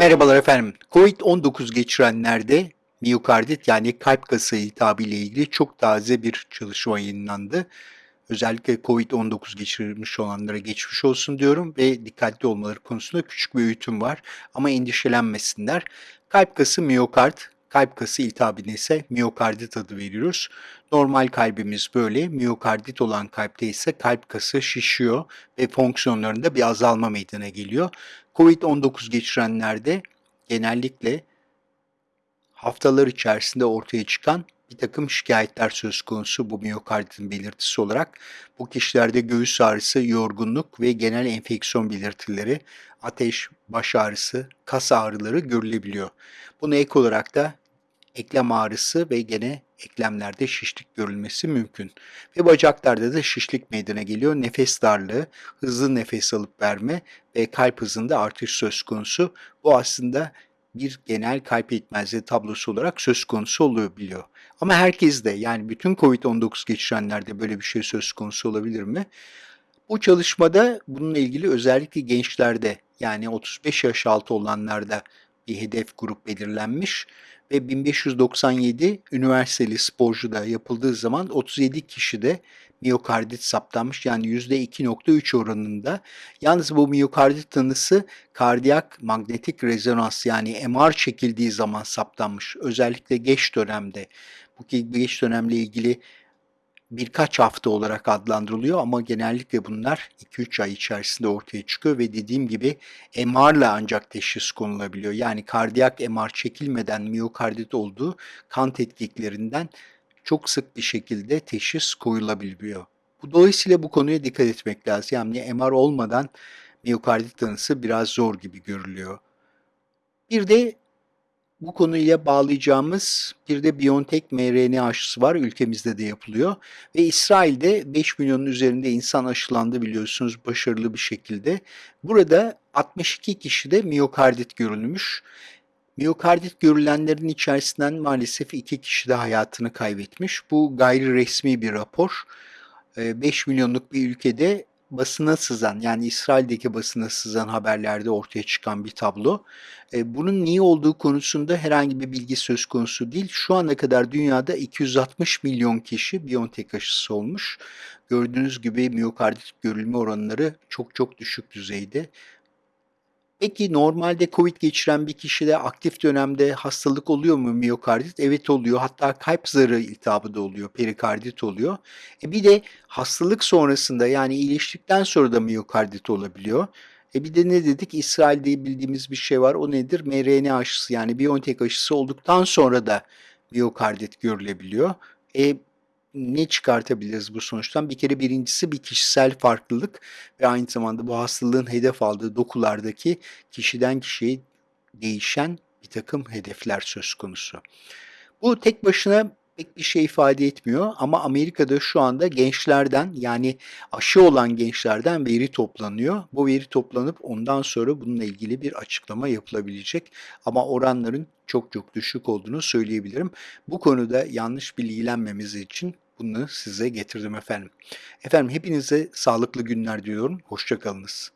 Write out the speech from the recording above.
Merhabalar efendim. Covid-19 geçirenlerde miyokardit yani kalp kası iltihabı ile ilgili çok taze bir çalışma yayınlandı. Özellikle Covid-19 geçirmiş olanlara geçmiş olsun diyorum ve dikkatli olmaları konusunda küçük bir öğütüm var. Ama endişelenmesinler. Kalp kası miyokard, kalp kası iltihabine ise miyokardit adı veriyoruz. Normal kalbimiz böyle, miyokardit olan kalpte ise kalp kası şişiyor ve fonksiyonlarında bir azalma meydana geliyor. Covid-19 geçirenlerde genellikle haftalar içerisinde ortaya çıkan bir takım şikayetler söz konusu bu miyokarditin belirtisi olarak. Bu kişilerde göğüs ağrısı, yorgunluk ve genel enfeksiyon belirtileri, ateş, baş ağrısı, kas ağrıları görülebiliyor. Buna ek olarak da eklem ağrısı ve gene eklemlerde şişlik görülmesi mümkün. Ve bacaklarda da şişlik meydana geliyor. Nefes darlığı, hızlı nefes alıp verme ve kalp hızında artış söz konusu. Bu aslında bir genel kalp yetmezliği tablosu olarak söz konusu oluyor biliyor. Ama herkes de yani bütün COVID-19 geçirenlerde böyle bir şey söz konusu olabilir mi? Bu çalışmada bununla ilgili özellikle gençlerde yani 35 yaş altı olanlarda bir hedef grup belirlenmiş ve 1597 üniversiteli sporcuda yapıldığı zaman 37 kişide miyokardit saptanmış yani %2.3 oranında. Yalnız bu miyokardit tanısı kardiyak magnetik rezonans yani MR çekildiği zaman saptanmış. Özellikle geç dönemde. Bu geç dönemle ilgili birkaç hafta olarak adlandırılıyor ama genellikle bunlar 2-3 ay içerisinde ortaya çıkıyor ve dediğim gibi MR ile ancak teşhis konulabiliyor. Yani kardiyak MR çekilmeden miyokardit olduğu kan tetkiklerinden çok sık bir şekilde teşhis koyulabiliyor. Bu dolayısıyla bu konuya dikkat etmek lazım. Yani MR olmadan miyokardit tanısı biraz zor gibi görülüyor. Bir de bu konuyla bağlayacağımız bir de BioNTech mRNA aşısı var. Ülkemizde de yapılıyor. Ve İsrail'de 5 milyonun üzerinde insan aşılandı biliyorsunuz başarılı bir şekilde. Burada 62 kişide miyokardit görülmüş. Miyokardit görülenlerin içerisinden maalesef iki kişi de hayatını kaybetmiş. Bu gayri resmi bir rapor. 5 milyonluk bir ülkede basına sızan yani İsrail'deki basına sızan haberlerde ortaya çıkan bir tablo. E, bunun niye olduğu konusunda herhangi bir bilgi söz konusu değil. Şu ana kadar dünyada 260 milyon kişi Biontech aşısı olmuş. Gördüğünüz gibi miyokardit görülme oranları çok çok düşük düzeyde. Peki normalde COVID geçiren bir kişide aktif dönemde hastalık oluyor mu miyokardit? Evet oluyor. Hatta kalp zarı iltihabı da oluyor, perikardit oluyor. E bir de hastalık sonrasında yani iyileştikten sonra da miyokardit olabiliyor. E bir de ne dedik? İsrail'de bildiğimiz bir şey var. O nedir? mRNA aşısı yani BioNTech aşısı olduktan sonra da miyokardit görülebiliyor. E ne çıkartabiliriz bu sonuçtan? Bir kere birincisi bir kişisel farklılık ve aynı zamanda bu hastalığın hedef aldığı dokulardaki kişiden kişiye değişen bir takım hedefler söz konusu. Bu tek başına pek bir şey ifade etmiyor ama Amerika'da şu anda gençlerden yani aşı olan gençlerden veri toplanıyor. Bu veri toplanıp ondan sonra bununla ilgili bir açıklama yapılabilecek ama oranların çok çok düşük olduğunu söyleyebilirim. Bu konuda yanlış bilgilenmemiz için bunu size getirdim efendim. Efendim hepinize sağlıklı günler diliyorum. Hoşçakalınız.